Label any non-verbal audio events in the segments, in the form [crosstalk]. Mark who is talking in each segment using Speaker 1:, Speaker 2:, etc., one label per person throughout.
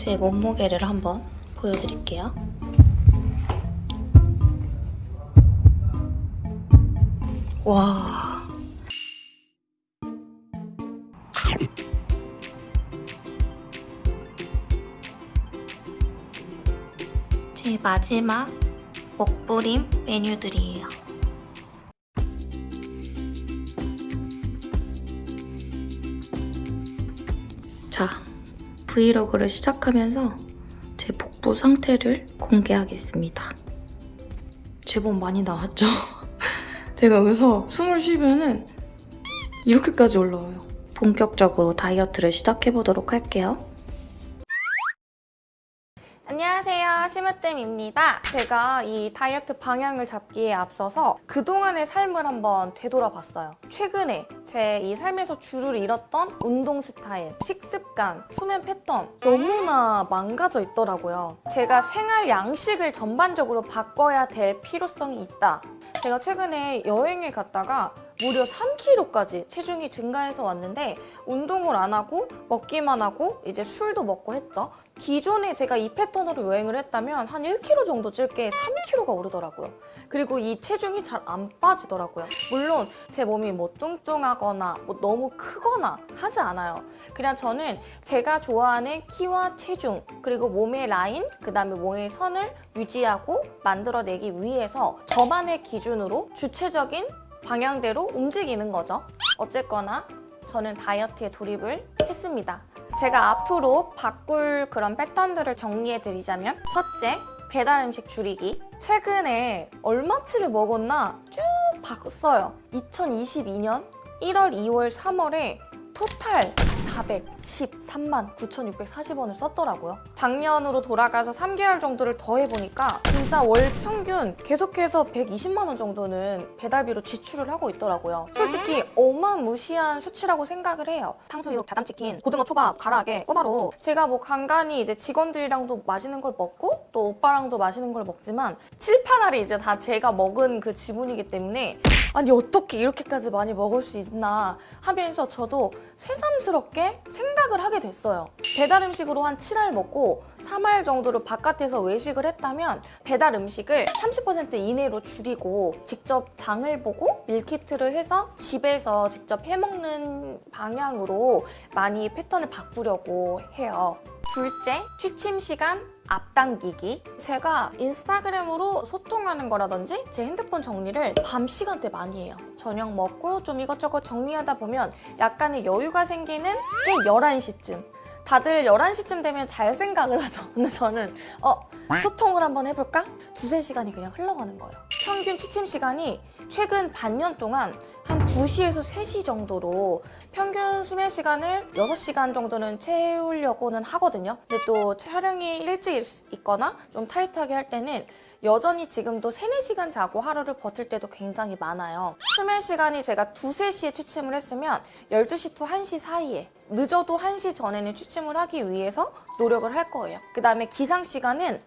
Speaker 1: 제 몸무게를 한번 보여드릴게요. 와. 제 마지막 먹부림 메뉴들이에요. 자, 브이로그를 시작하면서 제 복부 상태를 공개하겠습니다. 제법 많이 나왔죠? [laughs] 제가 여기서 숨을 쉬면은 이렇게까지 올라와요. 본격적으로 다이어트를 시작해보도록 할게요.
Speaker 2: 시무뜸입니다. 제가 이 다이어트 방향을 잡기에 앞서서 그동안의 삶을 한번 되돌아봤어요. 최근에 제 이 삶에서 줄을 잃었던 운동 스타일, 식습관, 수면 패턴 너무나 망가져 있더라고요. 제가 생활 양식을 전반적으로 바꿔야 될 필요성이 있다. 제가 최근에 여행을 갔다가 무려 3kg까지 체중이 증가해서 왔는데 운동을 안 하고 먹기만 하고 이제 술도 먹고 했죠. 기존에 제가 이 패턴으로 여행을 했다면 한 1kg 정도 찔 게 3kg가 오르더라고요. 그리고 이 체중이 잘 안 빠지더라고요. 물론 제 몸이 뭐 뚱뚱하거나 뭐 너무 크거나 하지 않아요. 그냥 저는 제가 좋아하는 키와 체중 그리고 몸의 라인 그 다음에 몸의 선을 유지하고 만들어내기 위해서 저만의 기준으로 주체적인 방향대로 움직이는 거죠. 어쨌거나 저는 다이어트에 돌입을 했습니다. 제가 앞으로 바꿀 그런 패턴들을 정리해드리자면 첫째, 배달 음식 줄이기. 최근에 얼마치를 먹었나 쭉 봤어요. 2022년 1월, 2월, 3월에 토탈 413만 9,640원을 썼더라고요. 작년으로 돌아가서 3개월 정도를 더 해보니까 진짜 월 평균 계속해서 120만 원 정도는 배달비로 지출을 하고 있더라고요. 솔직히 어마무시한 수치라고 생각을 해요. 탕수육, 자단치킨, 고등어 초밥, 가라age, 꼬바로 제가 뭐 간간히 이제 직원들이랑도 맛있는 걸 먹고 또 오빠랑도 맛있는 걸 먹지만 7, 8알이 이제 다 제가 먹은 그 지분이기 때문에 아니 어떻게 이렇게까지 많이 먹을 수 있나 하면서 저도 새삼스럽게 생각을 하게 됐어요. 배달 음식으로 한 7알 먹고 3알 정도를 바깥에서 외식을 했다면 배달 음식을 30% 이내로 줄이고 직접 장을 보고 밀키트를 해서 집에서 직접 해먹는 방향으로 많이 패턴을 바꾸려고 해요. 둘째, 취침 시간 앞당기기. 제가 인스타그램으로 소통하는 거라든지 제 핸드폰 정리를 밤 시간대 많이 해요. 저녁 먹고 좀 이것저것 정리하다 보면 약간의 여유가 생기는 게 11시쯤 다들 11시쯤 되면 잘 생각을 하죠 근데 저는 어 소통을 한번 해볼까? 두세 시간이 그냥 흘러가는 거예요 평균 취침 시간이 최근 반년 동안 한 2시에서 3시 정도로 평균 수면 시간을 6시간 정도는 채우려고는 하거든요. 근데 또 촬영이 일찍 있거나 좀 타이트하게 할 때는 여전히 지금도 3, 4시간 자고 하루를 버틸 때도 굉장히 많아요. 수면 시간이 제가 2, 3시에 취침을 했으면 12시 to 1시 사이에 늦어도 1시 전에는 취침을 하기 위해서 노력을 할 거예요. 그 다음에 기상 시간은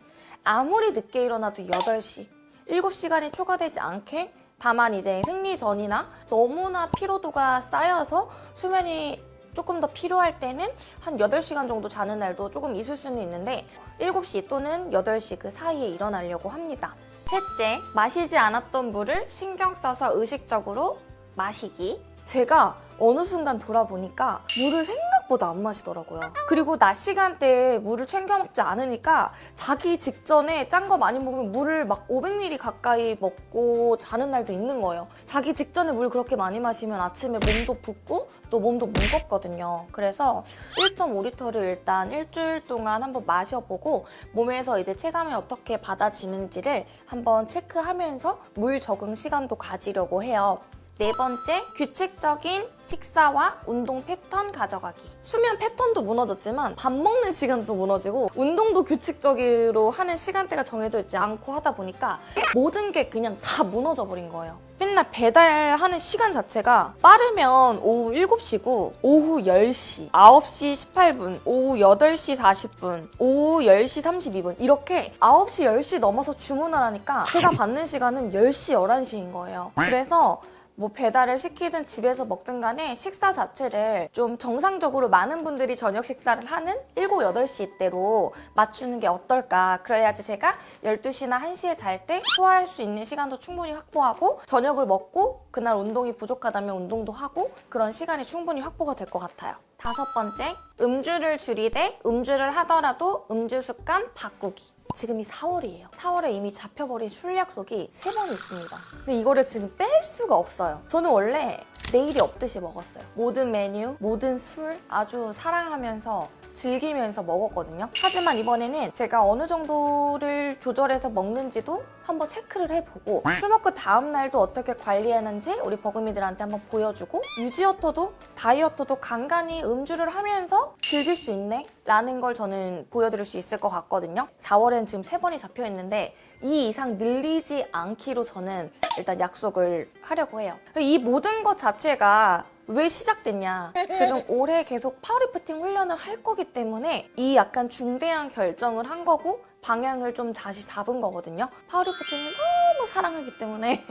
Speaker 2: 아무리 늦게 일어나도 8시 7시간이 초과되지 않게 다만 이제 생리 전이나 너무나 피로도가 쌓여서 수면이 조금 더 필요할 때는 한 8시간 정도 자는 날도 조금 있을 수는 있는데 7시 또는 8시 그 사이에 일어나려고 합니다. 셋째, 마시지 않았던 물을 신경 써서 의식적으로 마시기. 제가 어느 순간 돌아보니까 물을 생각보다 안 마시더라고요. 그리고 낮 시간대에 물을 챙겨 먹지 않으니까 자기 직전에 짠 거 많이 먹으면 물을 막 500ml 가까이 먹고 자는 날도 있는 거예요. 자기 직전에 물 그렇게 많이 마시면 아침에 몸도 붓고 또 몸도 무겁거든요. 그래서 1.5리터를 일단 일주일 동안 한번 마셔보고 몸에서 이제 체감이 어떻게 받아지는지를 한번 체크하면서 물 적응 시간도 가지려고 해요. 네 번째, 규칙적인 식사와 운동 패턴 가져가기. 수면 패턴도 무너졌지만 밥 먹는 시간도 무너지고 운동도 규칙적으로 하는 시간대가 정해져 있지 않고 하다 보니까 모든 게 그냥 다 무너져 버린 거예요. 맨날 배달하는 시간 자체가 빠르면 오후 7시고 오후 10시, 9시 18분, 오후 8시 40분, 오후 10시 32분 이렇게 9시, 10시 넘어서 주문을 하니까 제가 받는 시간은 10시, 11시인 거예요. 그래서 뭐 배달을 시키든 집에서 먹든 간에 식사 자체를 좀 정상적으로 많은 분들이 저녁 식사를 하는 7, 8시 이때로 맞추는 게 어떨까. 그래야지 제가 12시나 1시에 잘 때 소화할 수 있는 시간도 충분히 확보하고 저녁을 먹고 그날 운동이 부족하다면 운동도 하고 그런 시간이 충분히 확보가 될 것 같아요. 다섯 번째, 음주를 줄이되 음주를 하더라도 음주 습관 바꾸기. 지금이 4월이에요. 4월에 이미 잡혀버린 술 약속이 세번 있습니다. 근데 이거를 지금 뺄 수가 없어요. 저는 원래 내일이 없듯이 먹었어요. 모든 메뉴, 모든 술 아주 사랑하면서 즐기면서 먹었거든요. 하지만 이번에는 제가 어느 정도를 조절해서 먹는지도 한번 체크를 해보고 술 먹고 다음 날도 어떻게 관리하는지 우리 버금이들한테 한번 보여주고 유지어터도 다이어터도 간간히 음주를 하면서 즐길 수 있네 라는 걸 저는 보여드릴 수 있을 것 같거든요. 4월엔 지금 세 번이 잡혀 있는데 이 이상 늘리지 않기로 저는 일단 약속을 하려고 해요. 이 모든 것 자체가 왜 시작됐냐? 지금 올해 계속 파워리프팅 훈련을 할 거기 때문에 이 약간 중대한 결정을 한 거고 방향을 좀 다시 잡은 거거든요. powerlifting을 너무 사랑하기 때문에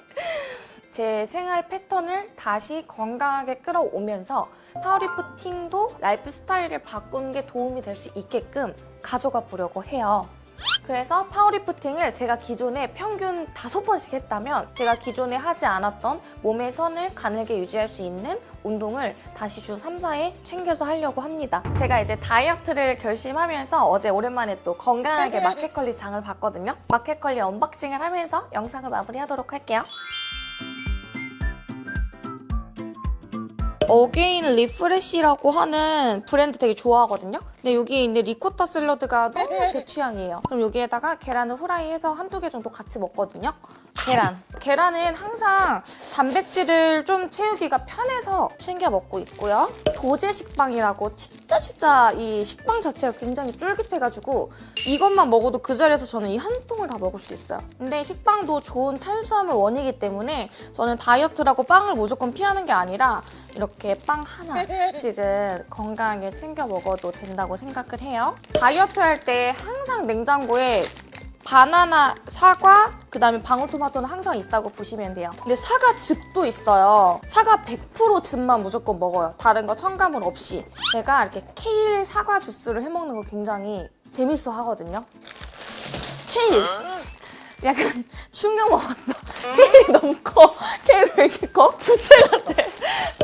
Speaker 2: 제 생활 패턴을 다시 건강하게 끌어오면서 powerlifting도 라이프 스타일을 바꾸는 게 도움이 될 수 있게끔 가져가 보려고 해요. 그래서 powerlifting을 제가 기존에 평균 다섯 번씩 했다면 제가 기존에 하지 않았던 몸의 선을 가늘게 유지할 수 있는 운동을 다시 주 3, 4회 챙겨서 하려고 합니다. 제가 이제 다이어트를 결심하면서 어제 오랜만에 또 건강하게 마켓컬리 장을 봤거든요. 마켓컬리 unboxing을 하면서 영상을 마무리하도록 할게요. 어게인 리프레쉬라고 하는 브랜드 되게 좋아하거든요. 근데 여기 있는 리코타 샐러드가 너무 제 취향이에요. 그럼 여기에다가 계란을 후라이해서 한두 개 정도 같이 먹거든요. 계란. 계란은 항상 단백질을 좀 채우기가 편해서 챙겨 먹고 있고요. 도제 식빵이라고 진짜 진짜 이 식빵 자체가 굉장히 쫄깃해가지고 이것만 먹어도 그 자리에서 저는 이 한 통을 다 먹을 수 있어요. 근데 식빵도 좋은 탄수화물 원이기 때문에 저는 다이어트라고 빵을 무조건 피하는 게 아니라 이렇게 빵 하나씩은 건강하게 챙겨 먹어도 된다고 생각을 해요. 다이어트 할 때 항상 냉장고에 바나나, 사과, 그 다음에 방울토마토는 항상 있다고 보시면 돼요. 근데 사과 즙도 있어요. 사과 100% 즙만 무조건 먹어요. 다른 거 첨가물 없이. 제가 이렇게 케일 사과 주스를 해먹는 걸 굉장히 재밌어 하거든요. 케일! 약간 충격 먹었어. 케일이 너무 커. 케일 왜 이렇게 커? 부채 같아.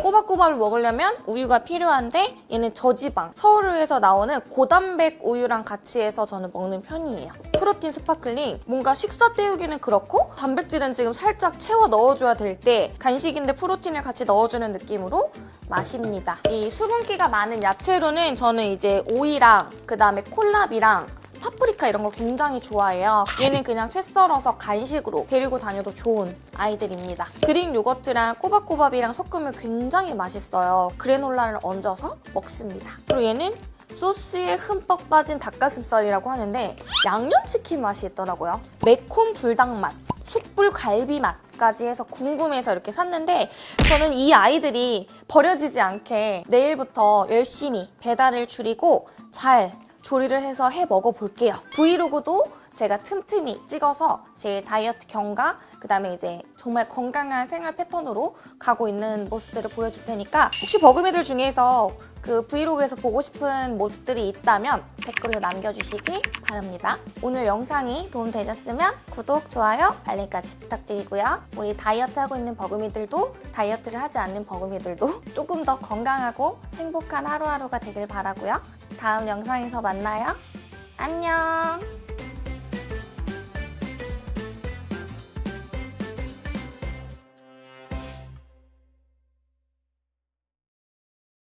Speaker 2: 꼬박꼬박을 먹으려면 우유가 필요한데 얘는 저지방, 서울에서 나오는 고단백 우유랑 같이 해서 저는 먹는 편이에요. 프로틴 sparkling, 뭔가 식사 때우기는 그렇고 단백질은 지금 살짝 채워 넣어줘야 될 때 간식인데 프로틴을 같이 넣어주는 느낌으로 마십니다. 이 수분기가 많은 야채로는 저는 이제 오이랑 그다음에 콜라비랑 파프리카 이런 거 굉장히 좋아해요. 얘는 그냥 채 썰어서 간식으로 데리고 다녀도 좋은 아이들입니다. Greek yogurt랑 꼬박꼬밥이랑 섞으면 굉장히 맛있어요. 그래놀라를 얹어서 먹습니다. 그리고 얘는 소스에 흠뻑 빠진 닭가슴살이라고 하는데 양념치킨 맛이 있더라고요. 매콤 불닭 맛, 숯불 갈비 맛 까지 해서 궁금해서 이렇게 샀는데 저는 이 아이들이 버려지지 않게 내일부터 열심히 배달을 줄이고 잘 조리를 해서 해 먹어볼게요. 브이로그도 제가 틈틈이 찍어서 제 다이어트 경과 그다음에 이제 정말 건강한 생활 패턴으로 가고 있는 모습들을 보여줄 테니까 혹시 버금이들 중에서 그 브이로그에서 보고 싶은 모습들이 있다면 댓글로 남겨주시기 바랍니다. 오늘 영상이 도움되셨으면 구독, 좋아요, 알림까지 부탁드리고요. 우리 다이어트 하고 있는 버금이들도 다이어트를 하지 않는 버금이들도 [laughs] 조금 더 건강하고 행복한 하루하루가 되길 바라고요. 다음 영상에서 만나요. 안녕!